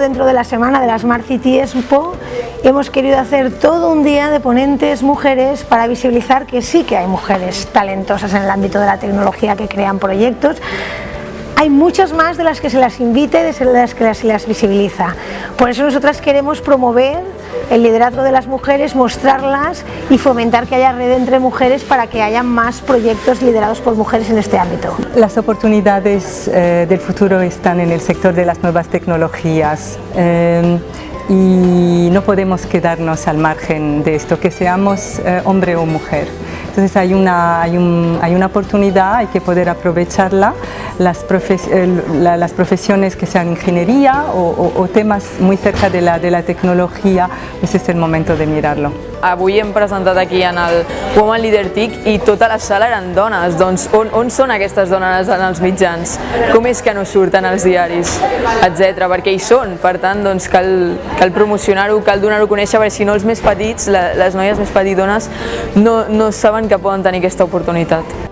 Dentro de la semana de la Smart City Expo hemos querido hacer todo un día de ponentes mujeres para visibilizar que sí que hay mujeres talentosas en el ámbito de la tecnología que crean proyectos hay muchas más de las que se las invite y de las que se las visibiliza. Por eso nosotras queremos promover el liderazgo de las mujeres, mostrarlas y fomentar que haya red entre mujeres para que haya más proyectos liderados por mujeres en este ámbito. Las oportunidades eh, del futuro están en el sector de las nuevas tecnologías. Eh, y no podemos quedarnos al margen de esto, que seamos eh, hombre o mujer. Entonces hay una, hay, hay una oportunidad, hay que poder aprovecharla, las, las profesiones que sean ingeniería o, temas muy cerca de la, de la tecnología, ese es el momento de mirarlo. Avui hem presentat aquí en el Woman Leader TIC i tota la sala eren dones, doncs on, on són aquestes dones en els mitjans? Com és que no surten als diaris, etc. Perquè hi són, per tant doncs cal, cal promocionar-ho, cal donar-ho a conèixer, perquè si no els més petits, les noies més petitones, no, no saben que poden tenir aquesta oportunitat.